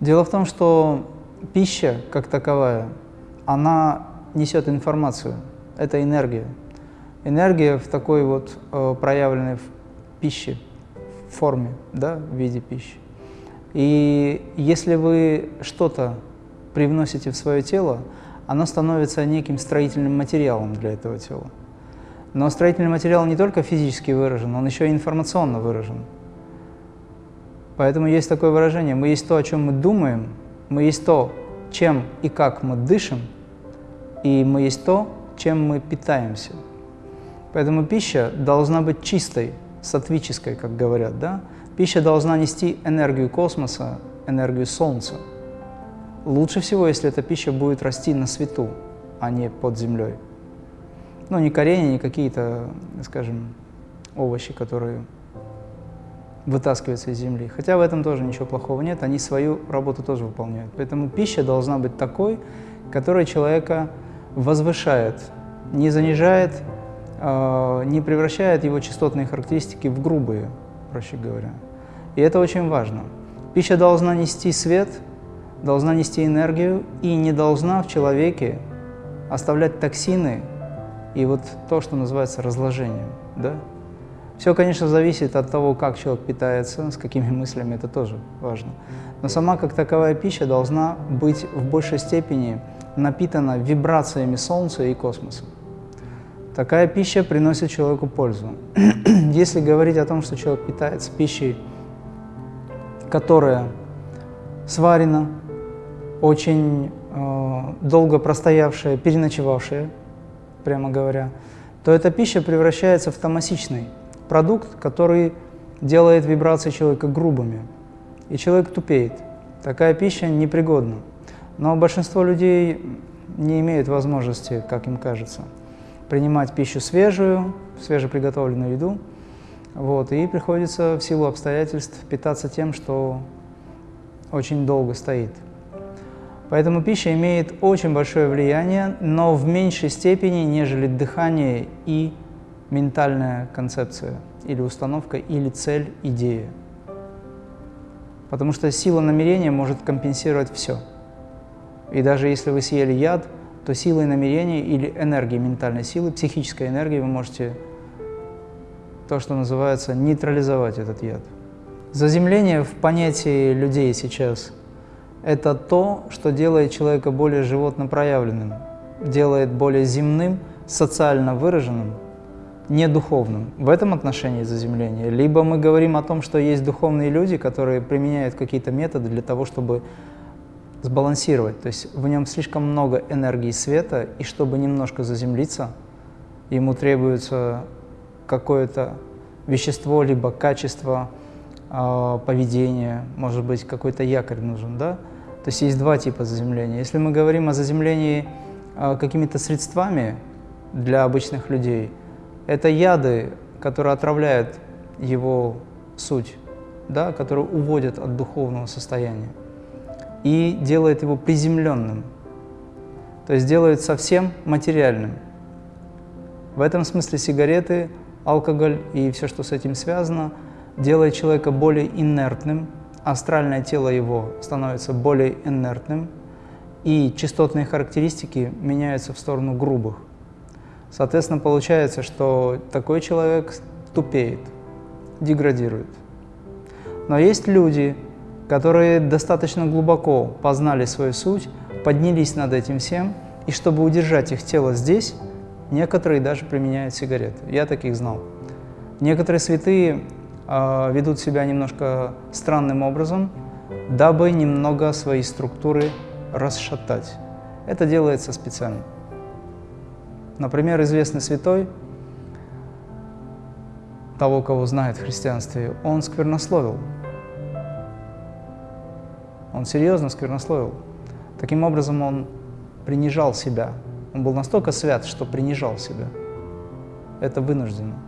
Дело в том, что пища, как таковая, она несет информацию, это энергия. Энергия в такой вот э, проявленной в пище, в форме, да, в виде пищи. И если вы что-то привносите в свое тело, оно становится неким строительным материалом для этого тела. Но строительный материал не только физически выражен, он еще и информационно выражен. Поэтому есть такое выражение, мы есть то, о чем мы думаем, мы есть то, чем и как мы дышим, и мы есть то, чем мы питаемся. Поэтому пища должна быть чистой, сатвической, как говорят, да? Пища должна нести энергию космоса, энергию Солнца. Лучше всего, если эта пища будет расти на свету, а не под землей. Ну, не коренья, не какие-то, скажем, овощи, которые вытаскиваются из земли. Хотя в этом тоже ничего плохого нет, они свою работу тоже выполняют. Поэтому пища должна быть такой, которая человека возвышает, не занижает, э, не превращает его частотные характеристики в грубые, проще говоря. И это очень важно. Пища должна нести свет, должна нести энергию и не должна в человеке оставлять токсины и вот то, что называется разложением. Да? Все, конечно, зависит от того, как человек питается, с какими мыслями, это тоже важно. Но сама как таковая пища должна быть в большей степени напитана вибрациями Солнца и космоса. Такая пища приносит человеку пользу. Если говорить о том, что человек питается пищей, которая сварена, очень э, долго простоявшая, переночевавшая, прямо говоря, то эта пища превращается в томасичный продукт, который делает вибрации человека грубыми, и человек тупеет. Такая пища непригодна. Но большинство людей не имеют возможности, как им кажется, принимать пищу свежую, свежеприготовленную еду, вот, и приходится в силу обстоятельств питаться тем, что очень долго стоит. Поэтому пища имеет очень большое влияние, но в меньшей степени, нежели дыхание и ментальная концепция или установка, или цель, идея. Потому что сила намерения может компенсировать все. И даже если вы съели яд, то силой намерения или энергией ментальной силы, психической энергией вы можете то, что называется, нейтрализовать этот яд. Заземление в понятии людей сейчас – это то, что делает человека более животно проявленным, делает более земным, социально выраженным, не духовным. В этом отношении заземление. Либо мы говорим о том, что есть духовные люди, которые применяют какие-то методы для того, чтобы сбалансировать. То есть в нем слишком много энергии света, и чтобы немножко заземлиться, ему требуется какое-то вещество, либо качество э, поведения, может быть, какой-то якорь нужен, да? То есть есть два типа заземления. Если мы говорим о заземлении э, какими-то средствами для обычных людей, это яды, которые отравляют его суть, да, которые уводят от духовного состояния и делают его приземленным, то есть делают совсем материальным. В этом смысле сигареты алкоголь и все, что с этим связано, делает человека более инертным, астральное тело его становится более инертным, и частотные характеристики меняются в сторону грубых. Соответственно, получается, что такой человек тупеет, деградирует. Но есть люди, которые достаточно глубоко познали свою суть, поднялись над этим всем, и чтобы удержать их тело здесь, Некоторые даже применяют сигареты. Я таких знал. Некоторые святые ведут себя немножко странным образом, дабы немного свои структуры расшатать. Это делается специально. Например, известный святой, того, кого знает в христианстве, он сквернословил. Он серьезно сквернословил. Таким образом, он принижал себя, он был настолько свят, что принижал себя. Это вынужденно.